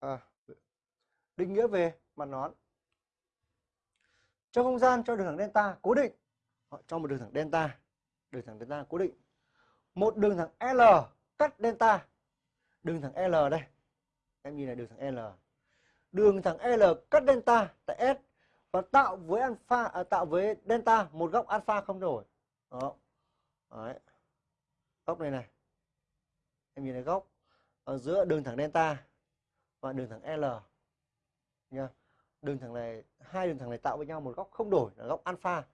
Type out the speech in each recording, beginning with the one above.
à, định nghĩa về mặt nón cho không gian cho đường thẳng delta cố định. Cho một đường thẳng delta. Đường thẳng delta cố định. Một đường thẳng L cắt delta. Đường thẳng L đây. Em nhìn này đường thẳng L. Đường thẳng L cắt delta tại S và tạo với alpha à, tạo với delta một góc alpha không đổi. Đó. Đấy. góc này này. Em nhìn thấy góc ở giữa đường thẳng delta và đường thẳng L, nha. Đường thẳng này, hai đường thẳng này tạo với nhau một góc không đổi, là góc alpha.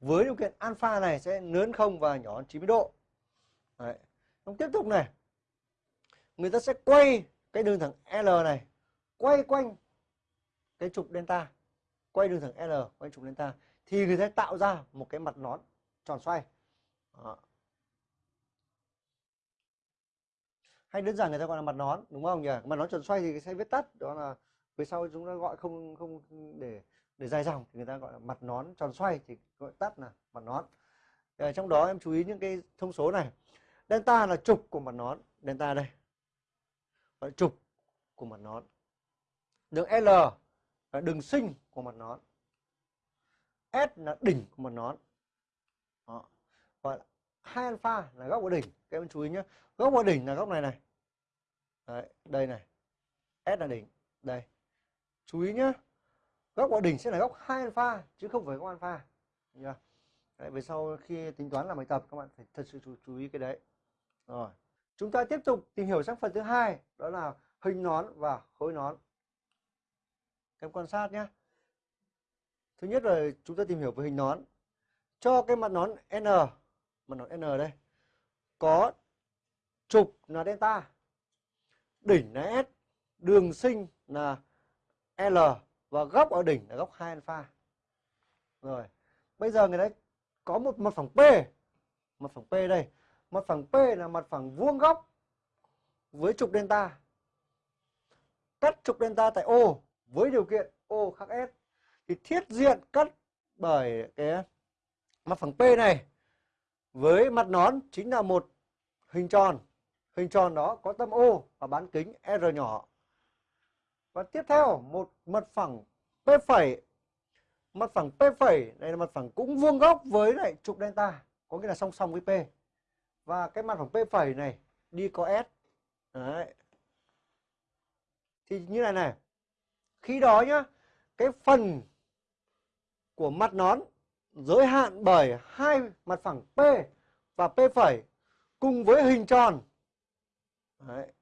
Với điều kiện alpha này sẽ lớn không và nhỏ hơn 90 độ. Đấy. Xong tiếp tục này. Người ta sẽ quay cái đường thẳng L này, quay quanh cái trục delta. Quay đường thẳng L quanh trục delta. Thì người ta tạo ra một cái mặt nón tròn xoay. Đó. Hay đơn giản người ta gọi là mặt nón, đúng không nhỉ? Mặt nón tròn xoay thì sẽ viết tắt, đó là về sau chúng ta gọi không không để để dài dòng thì người ta gọi là mặt nón tròn xoay thì gọi tắt là mặt nón. Ở trong đó em chú ý những cái thông số này. Delta là trục của mặt nón. Delta đây. Gọi trục của mặt nón. Đường L là đường sinh của mặt nón. S là đỉnh của mặt nón. Đó. gọi là hai alpha là góc của đỉnh. Các em chú ý nhé. Góc của đỉnh là góc này này. Đấy, đây này. S là đỉnh. Đây. Chú ý nhé góc của đỉnh sẽ là góc hai alpha chứ không phải góc alpha. Nhá đấy, về sau khi tính toán làm bài tập các bạn phải thật sự chú, chú ý cái đấy. Rồi. Chúng ta tiếp tục tìm hiểu sang phần thứ hai đó là hình nón và khối nón. Em quan sát nhé thứ nhất là chúng ta tìm hiểu về hình nón. Cho cái mặt nón n mặt nón n đây có trục là delta đỉnh là s, đường sinh là l và góc ở đỉnh là góc 2 alpha. Rồi, bây giờ người ta có một mặt phẳng p. Mặt phẳng p đây. Mặt phẳng p là mặt phẳng vuông góc với trục delta. Cắt trục delta tại O với điều kiện O khác S. Thì thiết diện cắt bởi cái mặt phẳng P này với mặt nón chính là một hình tròn hình tròn đó có tâm O và bán kính R nhỏ. Và tiếp theo, một mặt phẳng P phẩy. Mặt phẳng P phẩy này là mặt phẳng cũng vuông góc với lại trục delta, có nghĩa là song song với P. Và cái mặt phẳng P phẩy này đi có S. Đấy. thì như này này, khi đó nhá, cái phần của mặt nón giới hạn bởi hai mặt phẳng P và P phẩy cùng với hình tròn Đấy.